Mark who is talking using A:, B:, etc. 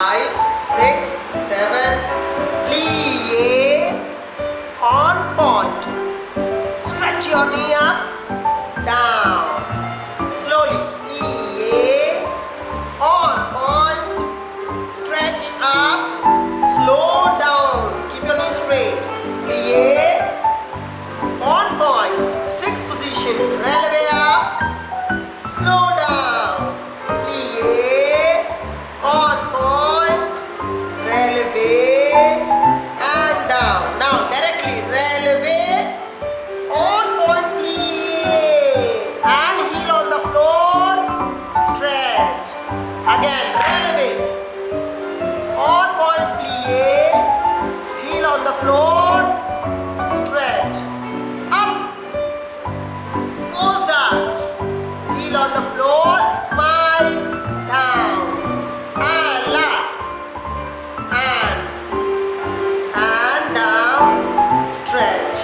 A: five, six, seven. Plie on point. Stretch your knee up, down. Slowly. Plie on point. Stretch up, slow down. Keep your knee straight. Plie on point. Six position. Releve up, slow down. Again releve on point plie heel on the floor. Stretch. Up. Forced arch. Heel on the floor. Smile. Down. And last. And and down. Stretch.